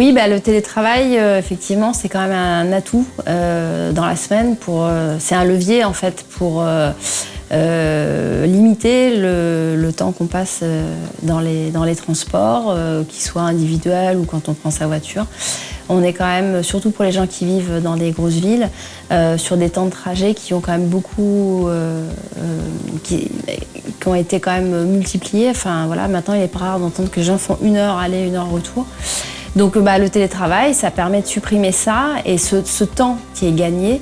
Oui, bah, le télétravail, euh, effectivement, c'est quand même un atout euh, dans la semaine. Euh, c'est un levier en fait pour limiter le, temps qu'on passe dans les, transports, qu'ils soient individuels ou quand on prend sa voiture. On est quand même, surtout pour les gens qui vivent dans des grosses villes, sur des temps de trajet qui ont quand même beaucoup, été quand même multipliés. Enfin voilà, maintenant il est pas rare d'entendre que les gens font une heure aller, une heure retour. Donc bah, le télétravail, ça permet de supprimer ça et ce, temps qui est gagné,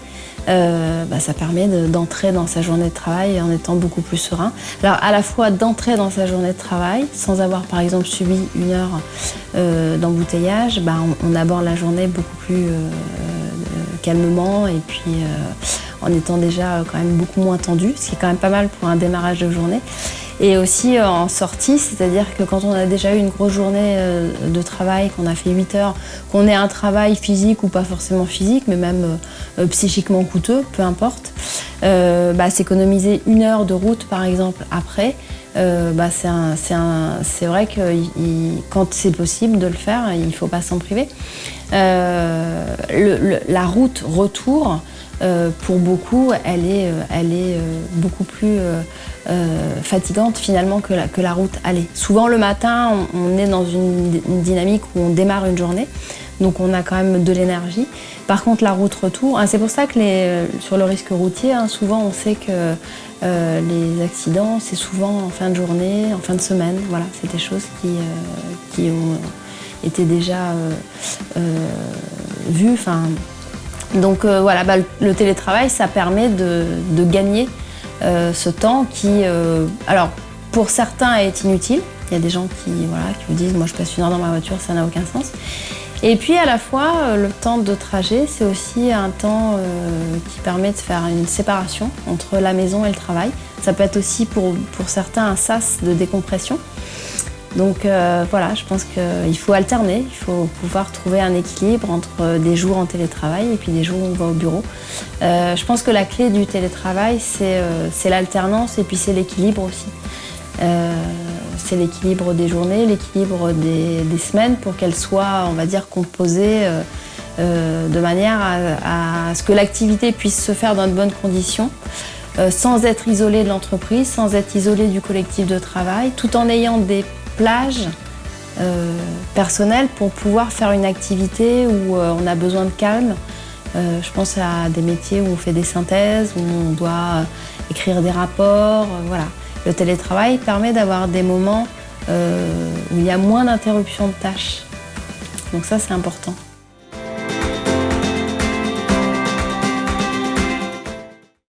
euh, bah, ça permet d'entrer dans sa journée de travail en étant beaucoup plus serein. Alors à la fois d'entrer dans sa journée de travail sans avoir par exemple subi une heure euh, d'embouteillage, bah, on, aborde la journée beaucoup plus euh, calmement et puis en étant déjà quand même beaucoup moins tendu, ce qui est quand même pas mal pour un démarrage de journée et aussi euh, en sortie, c'est-à-dire que quand on a déjà eu une grosse journée euh, de travail, qu'on a fait 8 heures, qu'on ait un travail physique ou pas forcément physique, mais même euh, psychiquement coûteux, peu importe, bah, s'économiser une heure de route par exemple après, bah, c'est vrai que quand c'est possible de le faire, il ne faut pas s'en priver. la route retour, euh, pour beaucoup, elle est, euh, elle est euh, beaucoup plus fatigante finalement que la, que la route aller. Souvent le matin, on, est dans une, dynamique où on démarre une journée, donc on a quand même de l'énergie. Par contre, la route retour, hein, c'est pour ça que les, sur le risque routier, hein, souvent on sait que les accidents, c'est souvent en fin de journée, en fin de semaine. Voilà, c'est des choses qui, qui ont été déjà vues. Donc euh, voilà, bah, le télétravail, ça permet de, gagner euh, ce temps qui, euh, alors pour certains, est inutile. Il y a des gens qui, voilà, qui vous disent, moi je passe une heure dans ma voiture, ça n'a aucun sens. Et puis à la fois, le temps de trajet, c'est aussi un temps qui permet de faire une séparation entre la maison et le travail. Ça peut être aussi pour, pour certains un sas de décompression. Donc euh, voilà, je pense qu'il faut alterner, il faut pouvoir trouver un équilibre entre des jours en télétravail et puis des jours où on va au bureau. Euh, je pense que la clé du télétravail, c'est euh, l'alternance et puis c'est l'équilibre aussi. c'est l'équilibre des journées, l'équilibre des, semaines pour qu'elles soient, on va dire, composées de manière à, à ce que l'activité puisse se faire dans de bonnes conditions. sans être isolée de l'entreprise, sans être isolée du collectif de travail, tout en ayant des plage euh, personnelle pour pouvoir faire une activité où euh, on a besoin de calme. Euh, je pense à des métiers où on fait des synthèses, où on doit écrire des rapports. voilà. Le télétravail permet d'avoir des moments où il y a moins d'interruptions de tâches. Donc ça, c'est important.